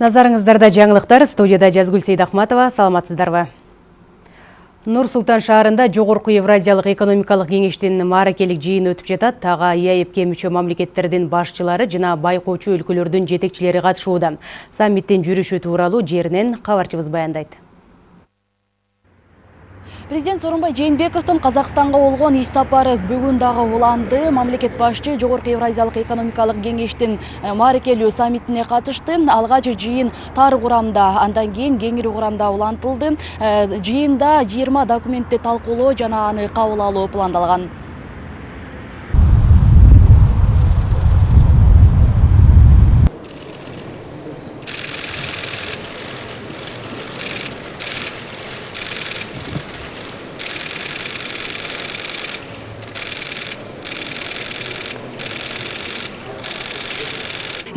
Назарыңыздарда жаңылықтар студияда Жазгүл Сейдахматова. Саламатсыздарбы. Нұр Сұлтан шаарында жогорку Евразиялық экономикалық кеңештин мааракелик жыйын өтүп жатат. Тага ЕАЭПке мүчө мамлекеттердин башчылары жана байкоочу өлкөлөрдүн жетекчилери катышууда. Саммиттин жүрүшү тууралуу жеринен кабарчыбыз баяндайт. Президент Сооронбай Жээнбековдун Казакстанга болгон иш сапары бүгүн дагы уланды. Мамлекет башчы Жогорку Евразиялык экономикалык кеңештин э, мааракелүү саммитине катышты. Алгач жыйын тар курамда, андан кийин кеңири курамда улантылды. Э, жыйында 20 документти талкуулоо жана аны кабыл алуу пландалган.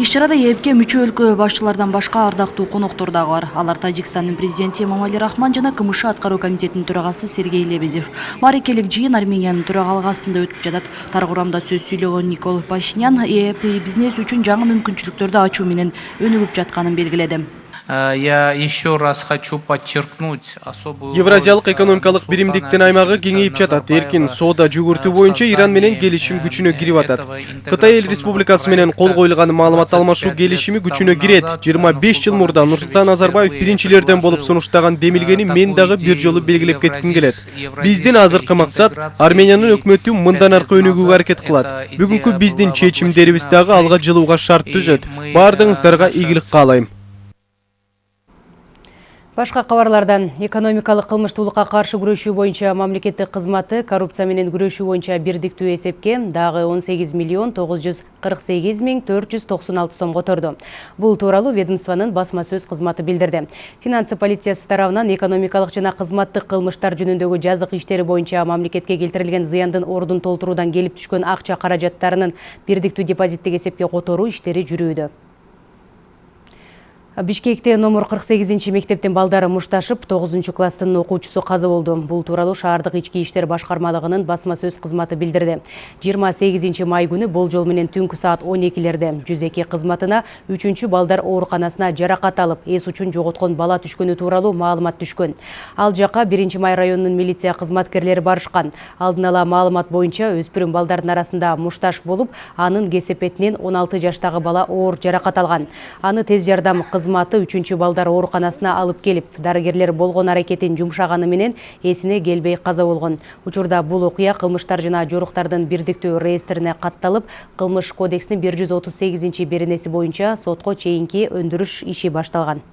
Иш чарада ээпке мүчө өлкө башчылардан башка ардактуу коноктор бар алар тажикстандын президенти эмомали рахман жана кмш аткаруу комитетинин төрагасы сергей лебедев. Мааракелик жыйын армениянын төрагалыгы астында өтүп жатат. Тар курамда сөз сүйлөгөн никол пашинян ээп бизнес үчүн жаңы мүмкүнчүлүктөрдү ачуу менен өнүгүп жатканын белгиледи. Я еще раз хочу подчеркнуть особую евразиялык экономикалык биримдиктин аймагы кеңейип жатат эркин соода жүгүртүү боюнча иран менен келишим күчүнө кирип атат кытай эл республикасы менен кол коюлган маалымат алмашуу келишими күчүнө кирет жыйырма беш жыл мурда нурсултан назарбаев биринчилерден болуп сунуштаган демилгени мен дагы бир жолу белгилеп кетким келет биздин азыркы максат армениянын өкмөтү мындан аркы өнүгүүгө аракет кылат бүгүнкү биздин чечимдерибиз дагы алга жылууга шарт түзөт баардыгыңыздарга ийгилик каалайм Башқа кабарлардан экономикалық кылмыштуулукка каршы күрөшүү боюнча мамлекеттик кызматы коррупция менен күрөшүү боюнча бирдиктүү эсепке дагы 18 миллион 948 миң 496 сом которду. Бул тууралуу ведомствонун басма сөз кызматы билдирди. Финансы полициясы тарабынан экономикалык жана кызматтык кылмыштар жөнүндөгү жазык иштери боюнча мамлекетке келтирилген зыяндын ордун толтуруудан келип түшкөн акча каражаттарынын бирдиктүү депозиттик эсепке которуу иштери жүрүүдө. Бишкекте номер 48 мектептен балдары мушташып, 9 класстын окуучусу каза болду. Бул тууралуу шаардык ички иштер башкармалыгынын басма сөз кызматы билдирди. 28 май күнү болжол менен түнкү саат 12лерде 102 кызматына 3 балдар ооруканасына жаракат алып, эс үчүн жоготкон бала түшкөнү тууралуу маалымат түшкөн. Ал жака 1 май районунун милиция кызматкерлери барышкан. Алдын ала маалымат боюнча өспүрүм балдардын арасында мушташ болуп, анын кесепетинен 16 жаштагы бала оор жаракат алган. Аны тез жардам кызматы үчүнчү балдар ооруканасына алып келип дарыгерлер болгон аракетин жумшаганы менен эсине келбей каза болгон учурда бул окуя кылмыштар жана жоруктардын бирдиктүү реестрине катталып кылмыш кодексинин бир жүз отуз сегизинчи беренеси боюнча сотко чейинки өндүрүш иши башталган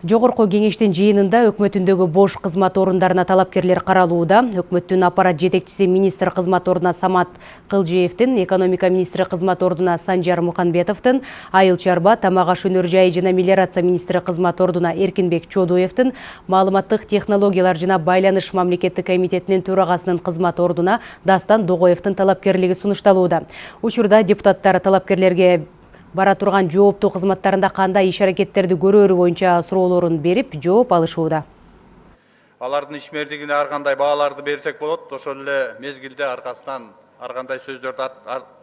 Жогорку кеңештин жыйынында өкмөтүндөгү бош кызмат орундарына талапкерлер каралууда. Өкмөттүн аппарат жетекчиси министр кызмат ордуна Самат Кылжиевдин, экономика министри кызмат ордуна Санжар Муканбетовдун, айыл чарба, тамак аш өнөр жайы жана мелиорация министри кызмат ордуна Эркинбек Чодуевдин, маалыматтык технологиялар жана байланыш мамлекеттик комитетинин төрагасынын кызмат ордуна Дастан Догоевдин талапкерлиги сунушталууда. Учурда депутаттар талапкерлерге бара турган жооптуу кызматтарында кандай иш аракеттерди көрөөрү боюнча суроолорун берип жооп алышууда алардын ишмердигине ар кандай бааларды берсек болот ошол эле мезгилде аркасынан ар кандай сөздөрдү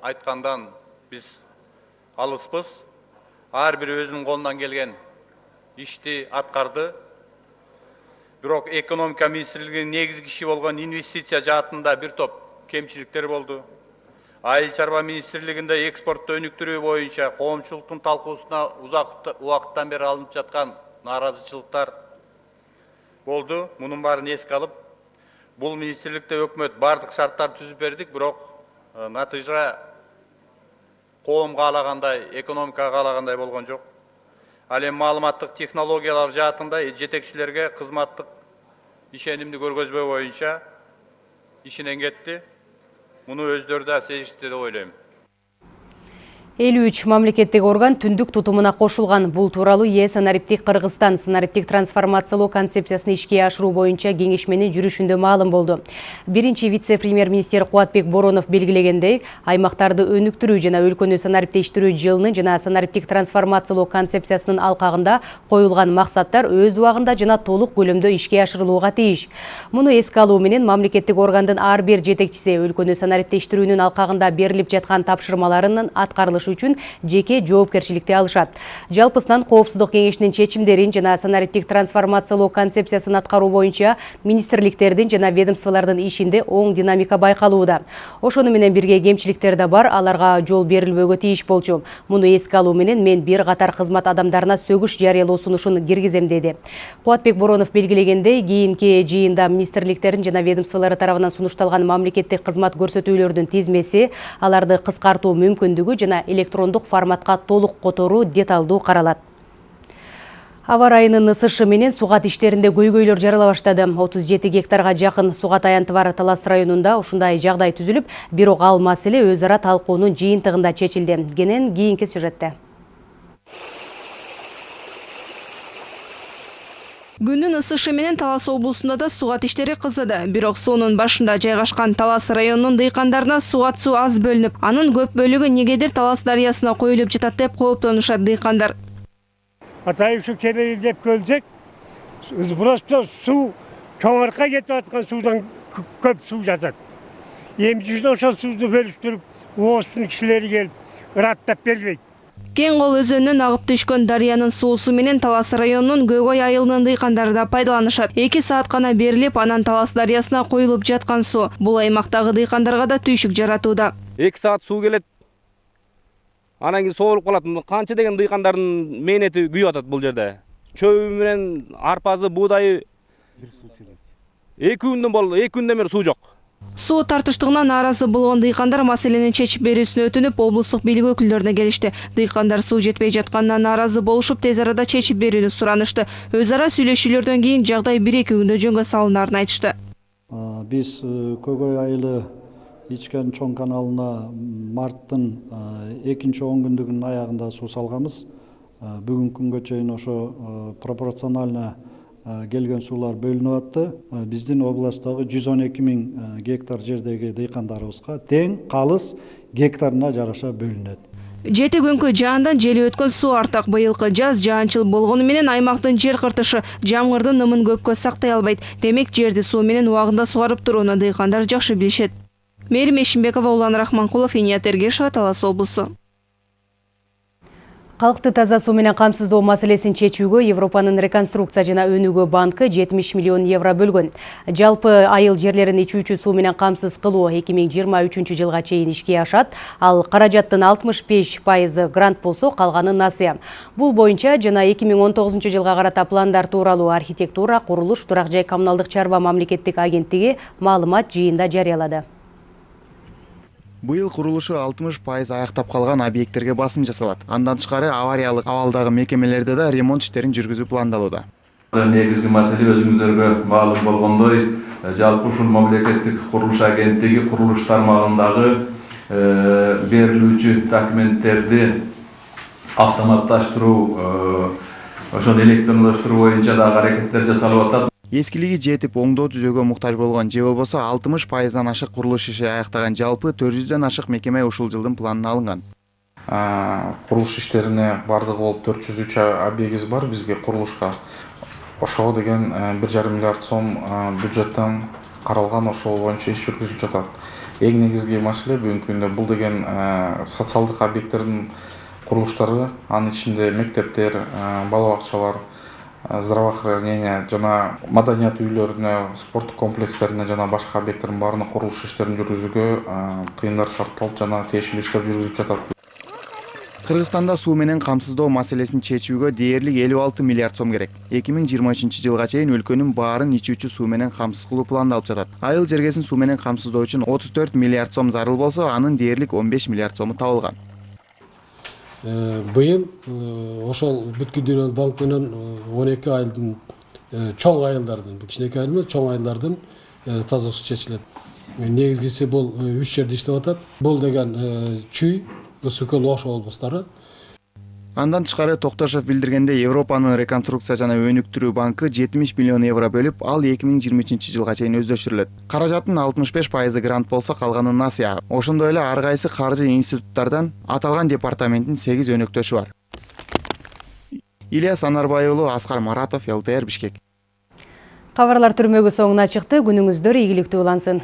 айткандан биз алыспыз. Ар бири өзүнүн колунан келген ишти аткарды бирок экономика министрлигинин негизги иши болгон инвестиция жаатында бир топ кемчиликтер болду айыл чарба министрлигинде экспортто өнүктүрүү боюнча коомчулуктун талкуусуна узак убакыттан бери алынып жаткан нааразычылыктар болду. Мунун баарын эске алып бул министрликте өкмөт баардык шарттарды түзүп бердик бирок натыйжа коом каалагандай экономика каалагандай болгон жок. Ал эми маалыматтык технологиялар жаатында жетекчилерге кызматтык ишенимди көргөзбөө боюнча ишинен кетти Bunu özdürdə, sezişdirə oylayım. Ойлойм 53 мамлекеттик орган түндүк тутумуна кошулган. Бул тууралуу Е санариптик Кыргызстан санариптик трансформациялоо концепциясын ишке ашыруу боюнча кеңешменин жүрүшүндө маалым болду. Биринчи вице-премьер-министр Куатбек Боронов белгилегендей, аймактарды өнүктүрүү жана өлкөнү санариптештирүү жылынын жана санариптик трансформациялоо концепциясынын алкагында коюлган максаттар өз убагында жана толук көлөмдө ишке ашырылууга тийиш. Муну эске алуу менен мамлекеттик органдын ар бир жетекчиси өлкөнү санариптештирүүнүн алкагында берилип жаткан тапшырмаларынын аткарылышы үчүн жеке жоопкерчиликти алышат. Жалпысынан коопсуздук кеңешинин чечимдерин жана санариптик трансформациялоо концепциясын аткаруу боюнча министрликтердин жана ведомстволордун ишинде оң динамика байкалууда. Ошону менен бирге кемчиликтер да бар аларга жол берилбөөгө тийиш болчу. Муну эске алуу менен мен бир катар кызмат адамдарына сөгүш жарыялоо сунушун киргизем деди. Кубатбек боронов белгилегендей кийинки жыйында министрликтердин жана ведомстволору тарабынан сунушталган мамлекеттик кызмат көрсөтүүлөрдүн тизмеси аларды кыскартуу мүмкүндүгү жана электрондук форматка толук которуу деталдуу каралат аба ырайынын ысышы менен сугат иштеринде көйгөйлөр жарала баштады отуз жети гектарга жакын сугат аянты бар талас районунда ушундай жагдай түзүлүп бирок ал маселе өз ара талкуунун жыйынтыгында чечилди кенен кийинки сюжетте. Күндүн ысышы менен талас облусунда да сугат иштери кызыды. Бирок суунун башында жайгашкан талас районунун дыйкандарына сугат суу аз бөлүнүп анын көп бөлүгү негедир талас дарыясына коюлуп жатат деп кооптонушат дыйкандар. Атайын су келейи деп көлсек просто суу чоңарка кетип аткан суудан көп суу жатат эмне үчүн ошол сууну бөлүштүрүп ооздун кишилери келип ыраттап бербейт кең кол өзөнүнөн агып түшкөн дарыянын суусу менен талас районунун көгөй айылынын дыйкандары да пайдаланышат. Эки саат гана берилип анан талас дарыясына коюлуп жаткан суу бул аймактагы дыйкандарга да түйшүк жаратууда. Эки саат суу келет анан кийин соолуп калат. Канча деген дыйкандардын мээнети күйүп атат бул жерде? Чөбү менен арпасы буудайы эки күндөн болду эки күндөн бери суу жок суу тартыштыгына нааразы болгон дыйкандар маселени чечип берүүсүн өтүнүп облустук бийлик өкүлдөрүнө келишти дыйкандар суу жетпей жатканына нааразы болушуп тез арада чечип берүүнү суранышты өз ара сүйлөшүүлөрдөн кийин жагдай бир эки күндө жөнгө айтышты. Биз көгөй айылы ичкен чоң каналына марттын экинчи он күндүгүнүн аягында суу салганбыз бүгүнкү күнгө чейин ошо пропорционально келген суулар бөлүнүп атты. Биздин областтагы жүз он эки миң гектар жердеги дыйкандарыбызга тең калыс гектарына жараша бөлүнөт жети күнкү жаандан жели өткөн суу артак быйылкы жаз жаанчыл болгону менен аймактын жер кыртышы жамгырдын нымын көпкө сактай албайт демек жерди суу менен убагында сугарып турууну дыйкандар жакшы билишет мээрим эшимбекова улан рахманкулов иният талас облусу Калкты таза суу менен камсыздоо маселесин чечүүгө Европанын реконструкция жана өнүгүү банкы 70 миллион евро бөлгөн. Жалпы айыл жерлерин ичүүчү суу менен камсыз кылуу 2023 жылга чейин ишке ашат, ал каражаттын 65% грант болсо, калганы насыя. Бул боюнча жана 2019 жылга карата пландар тууралуу архитектура, курулуш, турак жай коммуналдык чарба мамлекеттик агенттиги маалымат жыйында жарыялады. Быйыл курулушу алтымыш пайыз аяктап калган объекттерге басым жасалат андан тышкары авариялык абалдагы мекемелерде да ремонт иштерин жүргүзүү пландалууда негизги маселе өзүңүздөргө маалым болгондой жалпы ушул мамлекеттик курулуш агенттиги курулуш тармагындагы берилүүчү документтерди автоматташтыруу ошону электрондоштуруу боюнча дагы аракеттер жасалып атат. Эскилиги жетип оңдоо түзөөгө муктаж болгон же болбосо алтымыш пайыздан ашык курулуш иши аяктаган жалпы төрт жүздөн ашык мекеме ушул жылдын планына алынган. Курулуш иштерине баардыгы болуп төрт жүз үч объектибиз бар бизге курулушка. Ошого деген бир жарым миллиард сом бюджеттен каралган ошол боюнча иш жүргүзүлүп жатат. Эң негизги маселе бүгүнкү күндө бул деген социалдык объекттердин курулуштары анын ичинде мектептер бала бакчалар здравоохранение жана маданият үйлөрүнө спорттук комплекстерине жана башка объекттердин баарына курулуш иштерин жүргүзүүгө тыйындар сарпталып жана тиешелүү иштер жүргүзүлүп жатат. Кыргызстанда суу менен камсыздоо маселесин чечүүгө дээрлик элүү алты миллиард сом керек. Эки миң жыйырма үчүнчү жылга чейин өлкөнүн баарын ичүүчү суу менен камсыз кылуу пландалып жатат. Айыл жергесин суу менен камсыздоо үчүн отуз төрт миллиард сом зарыл болсо анын дээрлик он беш миллиард сому табылган быйыл ошол бүткүл банк менен он эки айылдын чоң айылдардын кичинекей айыл эмес чоң айылдардын таза суу чечилет. Негизгиси бул үч жерде иштеп атат. Бул деген чүй ысык көл ош облустары. Андан тышкары токтошов билдиргендей европанын реконструкция жана өнүктүрүү банкы жетимиш миллион евро бөлүп ал эки миң жыйырма үчүнчү жылга чейин өздөштүрүлөт каражаттын алтымыш беш пайызы грант болсо калганы насыя ошондой эле ар кайсы каржы институттардан аталган департаменттин сегиз өнөктөшү бар. Ильяс анарбай уулу аскар маратов лтр бишкек. Кабарлар түрмөгү соңуна чыкты. Күнүңүздөр ийгиликтүү улансын.